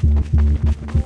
気持ちいい。